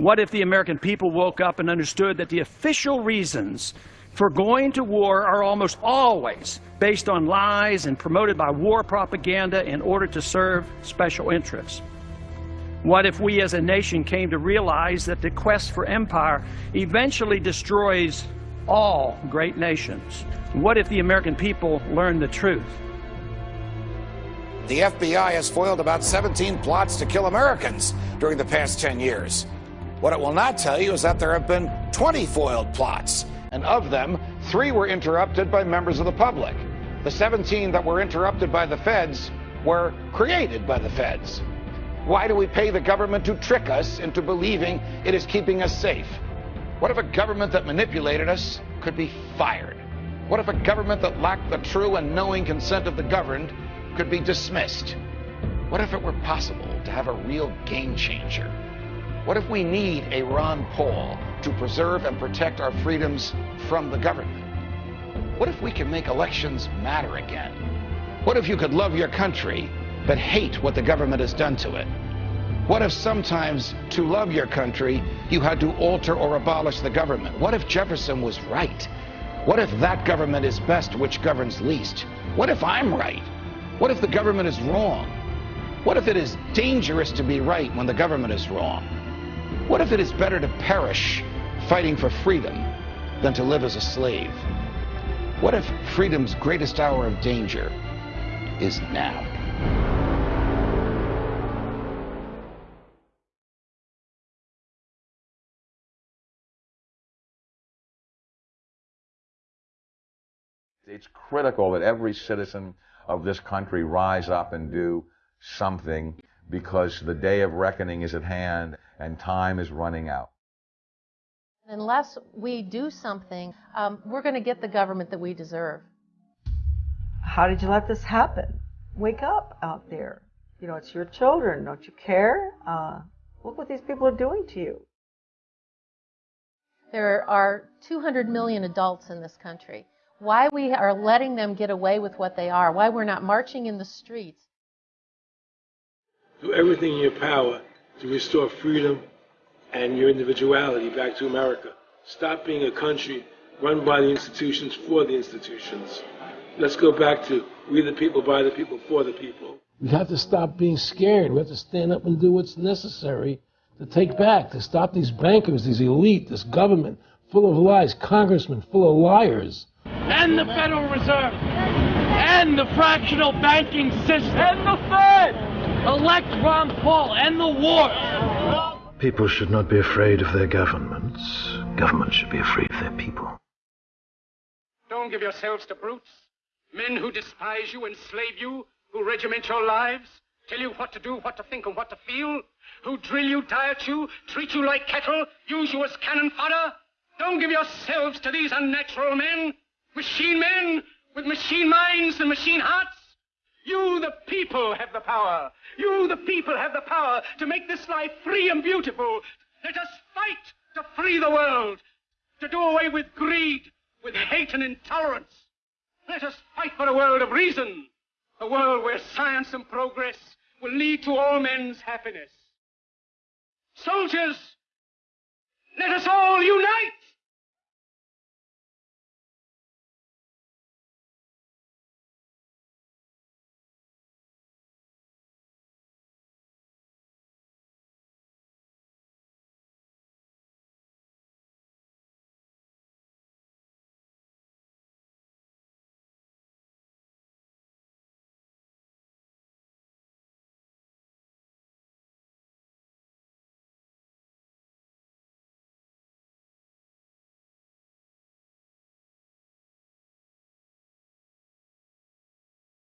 What if the American people woke up and understood that the official reasons for going to war are almost always based on lies and promoted by war propaganda in order to serve special interests? What if we as a nation came to realize that the quest for empire eventually destroys all great nations? What if the American people learned the truth? The FBI has foiled about 17 plots to kill Americans during the past 10 years. What it will not tell you is that there have been 20 foiled plots, and of them, three were interrupted by members of the public. The 17 that were interrupted by the feds were created by the feds. Why do we pay the government to trick us into believing it is keeping us safe? What if a government that manipulated us could be fired? What if a government that lacked the true and knowing consent of the governed could be dismissed? What if it were possible to have a real game changer? What if we need a Ron Paul to preserve and protect our freedoms from the government? What if we can make elections matter again? What if you could love your country but hate what the government has done to it? What if sometimes to love your country, you had to alter or abolish the government? What if Jefferson was right? What if that government is best which governs least? What if I'm right? What if the government is wrong? What if it is dangerous to be right when the government is wrong? What if it is better to perish fighting for freedom than to live as a slave? What if freedom's greatest hour of danger is now? It's critical that every citizen of this country rise up and do something because the day of reckoning is at hand and time is running out. Unless we do something, um, we're going to get the government that we deserve. How did you let this happen? Wake up out there. You know, it's your children. Don't you care? Uh, look what these people are doing to you. There are 200 million adults in this country. Why we are letting them get away with what they are, why we're not marching in the streets. Do everything in your power to restore freedom and your individuality back to America. Stop being a country run by the institutions for the institutions. Let's go back to we the people, by the people, for the people. We have to stop being scared. We have to stand up and do what's necessary to take back, to stop these bankers, these elite, this government full of lies, congressmen full of liars. And the Federal Reserve. And the fractional banking system. And the Fed. Elect Ron Paul. And the war. People should not be afraid of their governments. Governments should be afraid of their people. Don't give yourselves to brutes. Men who despise you, enslave you, who regiment your lives, tell you what to do, what to think, and what to feel, who drill you, diet you, treat you like cattle, use you as cannon fodder. Don't give yourselves to these unnatural men, machine men with machine minds and machine hearts. You, the people, have the power. You, the people, have the power to make this life free and beautiful. Let us fight to free the world, to do away with greed, with hate and intolerance. Let us fight for a world of reason, a world where science and progress will lead to all men's happiness. Soldiers, let us all unite!